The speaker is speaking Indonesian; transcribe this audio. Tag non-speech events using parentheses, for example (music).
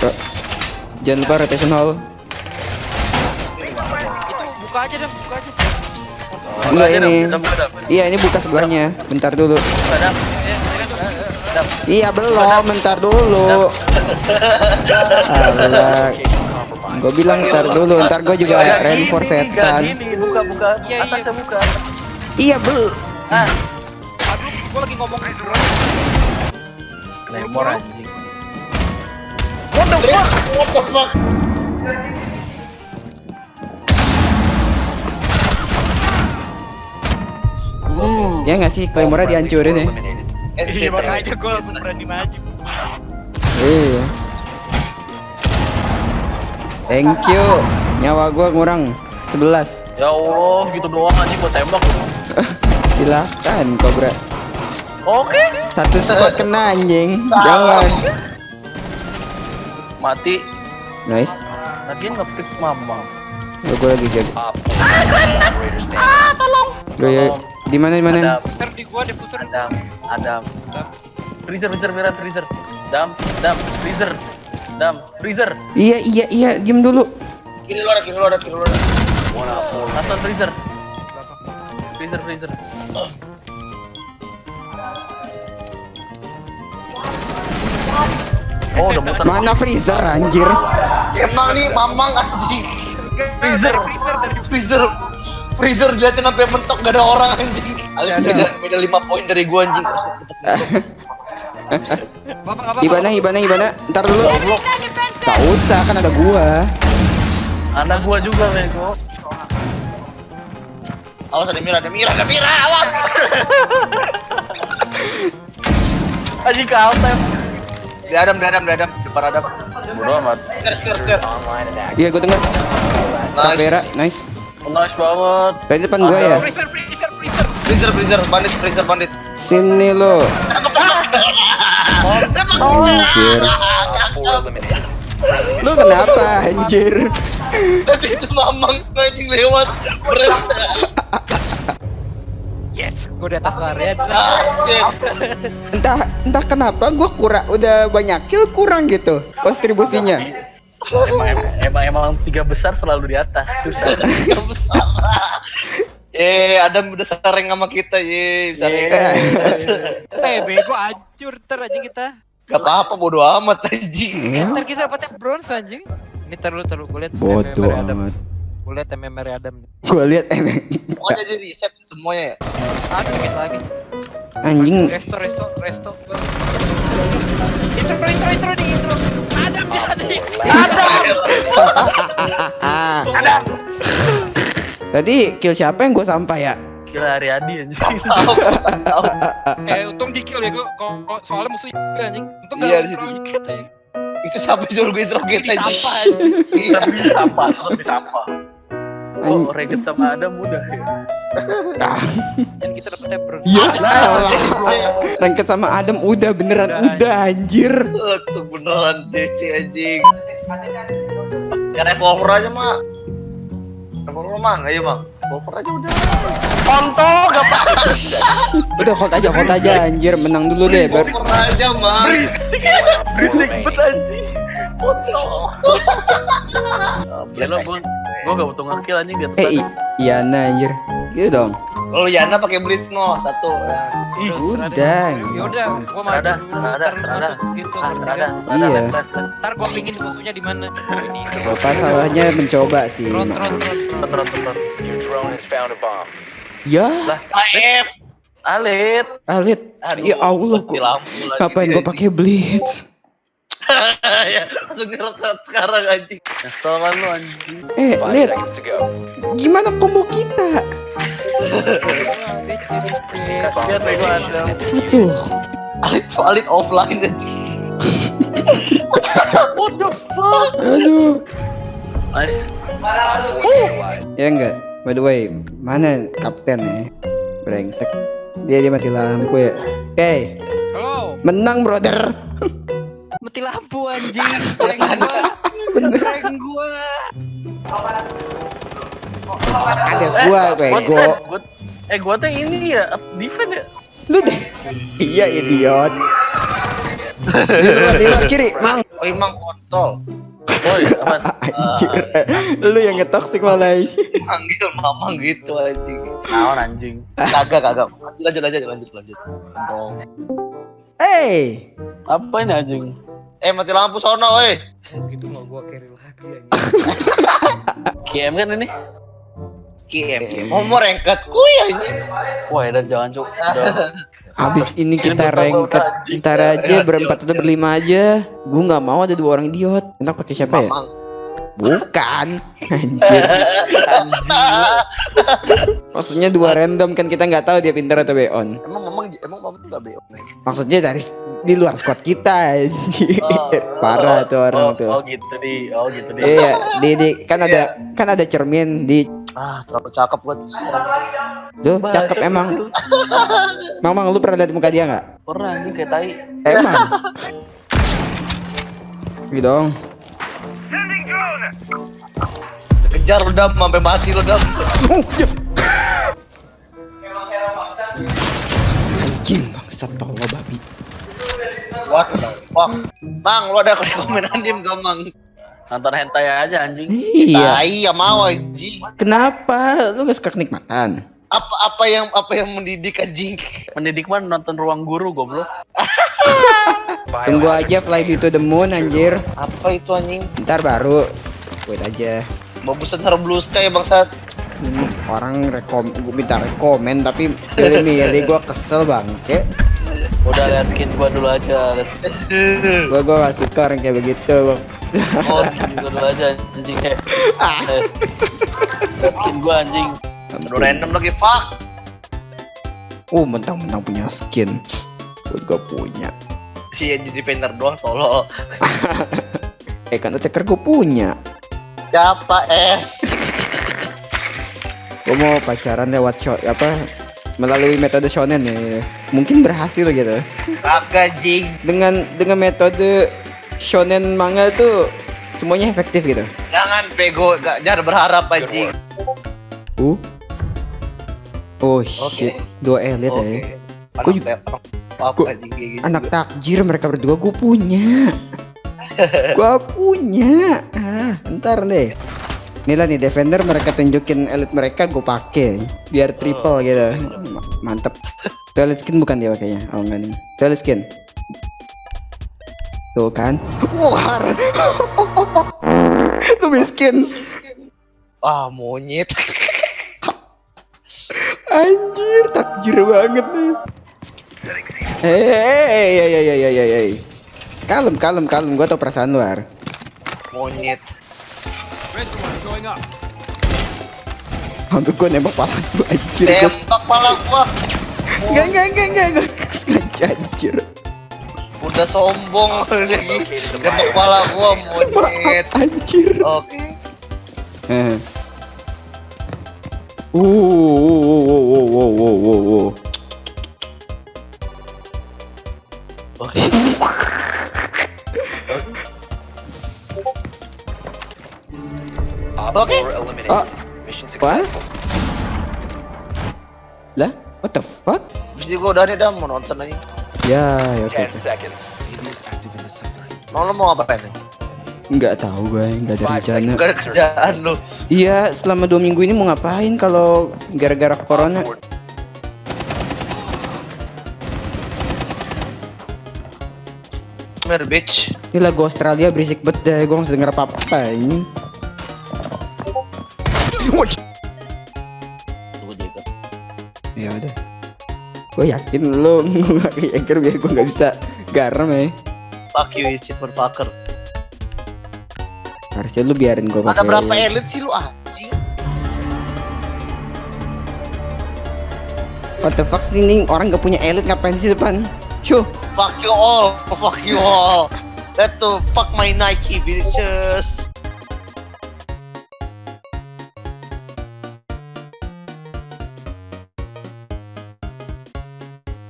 Bro. Jangan lupa rotation hall. Itu buka aja dah, buka aja. Enggak aja, ini. Iya ini buka sebelahnya. Bentar dulu. Kan? Iya belum. Bentar dulu. Alah. (laughs) Gue bilang ntar dulu. Ntar gue juga Gak reinforce gini, gak setan. buka buka. Iya, iya. Atasnya buka. Iya bel. Ah, Aduh, gua lagi ngomong lemor anjing. What the fuck? Ya nggak sih Claymore dihancurin ya. Iya, makanya gua langsung berani maju. Iya. Thank you. Nyawa gua kurang 11. Ya Allah, gitu doang anjing buat tembak. (laughs) Silahkan Cobra. Oke. Satu squad kena anjing. Jangan. Mati. Nice. Lagian ngepick mama. Ya, gua lagi jaga. Bro, ya, di mana di mana? Puter di gua, diputer. Adam, Adam. Freezer, freezer, freezer, freezer. Dam, dam, freezer. Dam, freezer. Iya iya iya, diem dulu. Kiri luar, kiri luar, kiri luar. Hasan freezer. Freezer, freezer. (clears throat) Oh, udah muter. Mana freezer anjir? Emang nih mamang anjing. Freezer. Freezer dari Freezer. Freezer diliatin sampai mentok gak ada orang anjing. Ali beda beda 5 poin dari gua anjing. (laughs) Ibana Ibana Ibana, ntar dulu. Tak usah kan ada gua. Anak gua juga, Bego. Awas ada Mira, ada Mira, ada Mira, awas. (laughs) Aji kaltem. Di Adam, di Adam, di Adam, depan Adam. Bodoh amat. Iya gua denger. Nice. Vera, nice. Nice banget. Dari depan gua ya. Freezer, freezer, freezer. Freezer, freezer, bandit, freezer, bandit. Sini lo. Anjir. Lu kenapa anjir? Tadi itu mamang anjing lewat. Berat. Yes, gua di atas area. Ah, shit. Entah entah kenapa gua kurang udah banyak kill kurang gitu kontribusinya. Emang, emang, emang, emang tiga besar selalu di atas. Susah. (laughs) Gak besar. Eh, Adam udah sering sama kita, ye, bisa Yeah. (laughs) Eh, bego hancur ntar anjing kita. Gak apa-apa, bodo amat anjing. Ntar kita dapatnya bronze anjing. Ini liat Bodoh MMR Adam. amat. Gua liat MMR Adam. Gua lihat emang Pokoknya jadi reset semuanya ya. Aduh, dikit lagi. anjing Resto, resto, resto. Intro, intro, intro nih, intro. Adam jadi. Adam. Tadi kill siapa yang gue sampai ya? Gila Ariadi anjing. Eh, untung di kill ya gua. Kok soalnya musuh juga anjing. Untung Iya, di situ. terlalu dikit. Itu sampai suruh gue interrogate Ini aja. sampah. Iya. Sampah, sampah. Oh, Reget sama Adam udah ya. Ah, Dan kita dapetnya bronze. Iya lah. Rangket sama Adam udah beneran Udah, udah anjir. Langsung beneran DC anjing. Ya revolver aja, Mak. Revolver mah, ayo, Bang. Revolver aja udah. Konto gak apa Udah hold aja hold aja anjir menang dulu deh. Revolver aja, Mak. berisik. Berisik bet anjing. Konto. Ya lo gua gua gak butuh ngekill anjing di atas eh i- iya nah anjir. Gitu dong. Kalau Yana pakai blitz no satu ya. Ih, Udah. Ya udah, gua maju lu serada. masuk gitu. Ah, ada, ada Iya. left. Ntar gua pingin musuhnya di mana. Ini. Apa salahnya mencoba sih? Tron, tron, tron. Bener, bener. Ya, Lah, AF. Alit. Alit. Aduh, Ya Allah Ngapain gua pakai blitz? (laughs) ya, langsung ngereset sekarang anjing. Nyesel kan lu anjing. Eh, lihat. Gimana combo kita? Kasihan bego Adam. Tuh. Alit alit offline anjing. What the fuck? Aduh. Nice. Ya enggak. By the way, mana kapten ya? Brengsek. Dia dia mati lampu ya. Oke, Halo, menang brother. Mati lampu anjing. (laughs) Rank gua. Rank gua. Ada gua bego. Gua, gua, eh gua teh ini ya, defend ya. Lu deh. Iya idiot. Di luar, di luar kiri, Mang. Oh emang kontol. Woi, aman. (laughs) Anjir. Lu yang ngetoksik malah. Manggil mamang gitu anjing. Naon anjing. Kagak kagak. Lanjut lanjut lanjut lanjut. Kontol. Hey. Apa ini anjing? Eh mati lampu sono, weh. Gitu mau gua carry lagi anjing. (laughs) KM kan ini? Kiem. Mau mau rengket kuy anjing. Wah, dan jangan cuk. (laughs) Udah. Habis ini kita rengket udah, anjing? ntar aja berempat atau berlima aja. Gua nggak mau ada dua orang idiot. Enak pakai siapa ya? Bukan. Anjir. Maksudnya dua random kan kita nggak tahu dia pintar atau beon. Emang mamang emang mamang enggak beok nih. Maksudnya dari di luar squad kita anjir. Oh. Parah tuh orang Oh, tuh. oh gitu di, oh gitu di. Iya, di, di kan ada kan ada cermin di Ah, terlalu cakep buat susah. tuh cakep emang. Mamang lu pernah lihat muka dia nggak? Pernah anjing kayak tai. Emang. Gitu (laughs) dong. Kejar lu dam sampai mati lu dam. Oh, ya. Anjing bangsat bawa babi. What the fuck? Mang, lu ada komen andim gak mang? Nonton hentai aja anjing. Iya. Tai ya mau anjing. Kenapa? Lu gak suka kenikmatan? Apa apa yang apa yang mendidik anjing? Mendidik mah nonton ruang guru goblok. Tunggu aja Fly to the Moon anjir. Apa itu anjing? Ntar baru. Wait aja. Bagusan taruh blue sky bangsat. Ini orang rekom gue minta rekomen tapi pilih (laughs) milih gua kesel bangke. Udah lihat skin gua dulu aja. Gua gua gak suka orang kayak begitu. Bang. oh, skin gua dulu aja anjing kayak. Eh. (laughs) Lihat skin gua anjing. Aduh random lagi fuck. Oh, mentang-mentang punya skin. Gua juga punya. Iya jadi defender doang tolol. (laughs) Eh kan attacker gue punya. Siapa es? Gue mau pacaran lewat shot apa melalui metode shonen ya. Mungkin berhasil gitu. Kagak jing. Dengan dengan metode shonen manga tuh semuanya efektif gitu. Jangan bego, gak, jangan berharap anjing. Uh. Oh shit, dua elit Oke. ya. Anak Gua juga- apa kayak gitu. Anak takjir mereka berdua gue punya. (laughs) gue punya. Ah, ntar deh. Inilah nih defender mereka tunjukin elit mereka gue pakai biar triple gitu. Ma- Mantep. Tuh skin bukan dia pakainya. Oh enggak nih. Tuh skin. Tuh kan. Wah. (laughs) Lu miskin. Ah monyet. (laughs) Anjir, takjir banget nih. Hei, hei, hei, hei, hei, hei, hei. Kalem, kalem, kalem. gua tau perasaan luar. Monyet. Hampir gue nembak pala gue, anjir. Tembak pala gue. Enggak, enggak, enggak, enggak. Gue sengaja, anjir. Udah sombong lagi. Nembak pala gua, monyet. (laughs) Anjir. Oke. Okay. Uh, uh, uh, uh, uh, uh, uh, uh. uh. Okay. (laughs) Oke. Oke. Oh, what? Lah, what the fuck? Terus juga udah nih dah mau nonton aja. Ya, ya oke. Mau lo mau ngapain nih? Nggak tahu gue, nggak ada rencana. Gak ada kerjaan lu. Iya, selama dua minggu ini mau ngapain kalau gara-gara corona? Mer bitch. Ini lagu Australia berisik banget deh, gue nggak denger apa-apa ini. Jaga. Ya udah. Gue yakin lo (laughs) nggak kayak biar gue nggak bisa garam ya. Fuck you, it's motherfucker. Harusnya lu biarin gue pakai. Ada berapa elit sih lu anjing? What the fuck sih, ini orang gak punya elit ngapain sih depan? Cuh, Fuck you all. Fuck you all. That to fuck my Nike bitches.